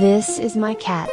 This is my cat.